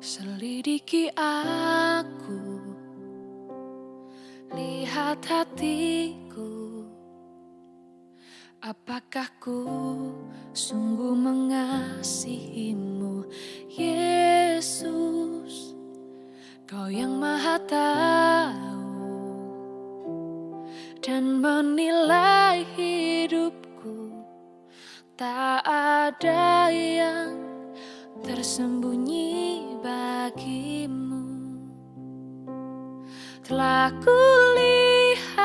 Selidiki aku, lihat hatiku. Apakah ku sungguh mengasihimu, Yesus? Kau yang Maha Tahu dan menilai hidupku, tak ada yang tersembunyi bagimu. Telah kulihat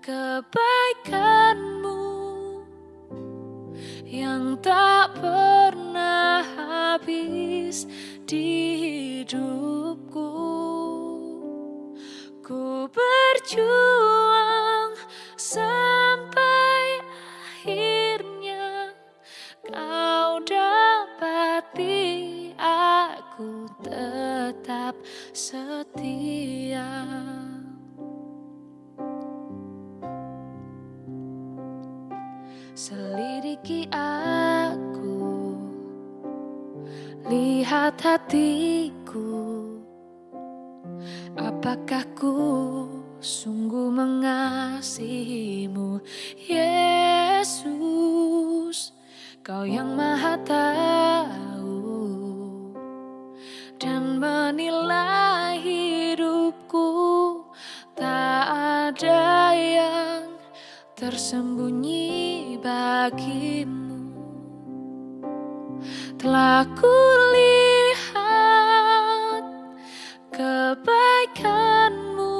kebaikanmu Yang tak pernah habis di hidupku. Ku berjuang setia. Selidiki aku Lihat hatiku. Apakah ku sungguh mengasihimu Yesus? Kau yang maha tahu Dan menilai tersembunyi bagimu. Telah kulihat kebaikanmu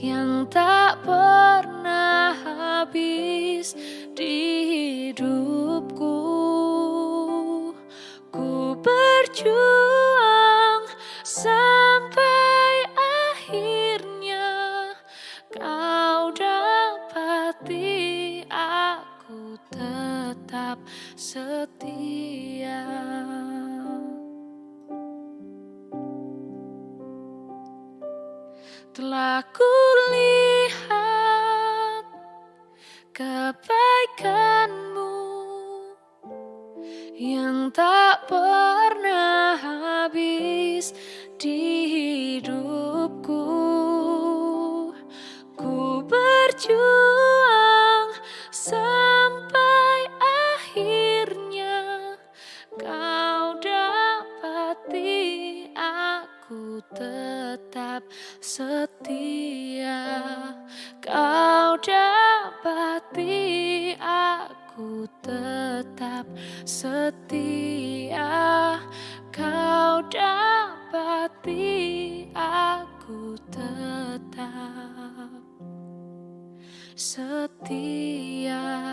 Yang tak pernah habis di hidupku. Ku berjuang setia. Telah kulihat kebaikanmu yang tak pernah habis di aku tetap setia. Kau dapati aku tetap setia. Kau dapati aku tetap setia.